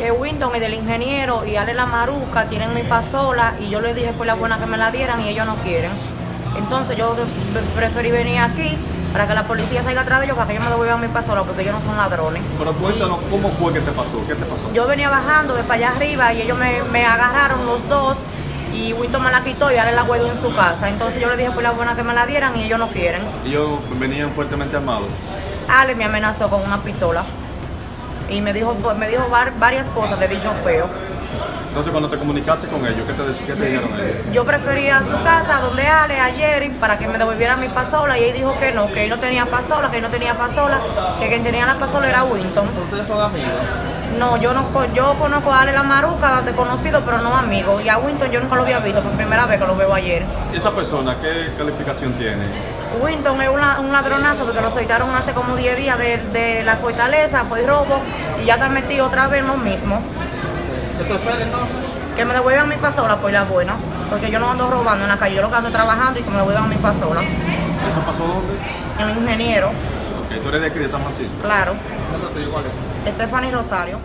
que Winton y del ingeniero y Ale la Maruca tienen mi pasola y yo les dije por la buena que me la dieran y ellos no quieren. Entonces yo preferí venir aquí para que la policía salga atrás de ellos para que ellos me devuelvan mi pasola porque ellos no son ladrones. Pero cuéntanos, ¿cómo fue que te pasó? ¿Qué te pasó? Yo venía bajando de para allá arriba y ellos me, me agarraron los dos y Winton me la quitó y Ale la guardó en su casa. Entonces yo les dije por la buena que me la dieran y ellos no quieren. Ellos venían fuertemente armados. Ale me amenazó con una pistola y me dijo, me dijo var- varias cosas de dicho feo. Entonces, cuando te comunicaste con ellos, ¿qué te, qué te dijeron ellos? Yo prefería a su casa donde Ale ayer para que me devolviera mi pasola y él dijo que no, que él no tenía pasola, que él no tenía pasola, que quien tenía la pasola era Winton. ¿Ustedes son amigos? No, yo no co- yo conozco a Ale la Maruca de conocido, pero no amigo. Y a Winton yo nunca lo había visto, por primera vez que lo veo ayer. ¿Esa persona qué calificación tiene? Winton es un, la- un ladronazo porque lo soltaron hace como 10 días de, de la fortaleza, pues robo, y ya está metido otra vez en lo mismo. ¿Qué te espera entonces? Que me devuelvan mi pasola, pues la buena. Porque yo no ando robando en la calle, yo lo que ando trabajando y que me devuelvan mi pasola. ¿Eso pasó dónde? El ingeniero, Ok, tú eres de aquí, de San Francisco. claro. ¿Cuál es? Stephanie Rosario.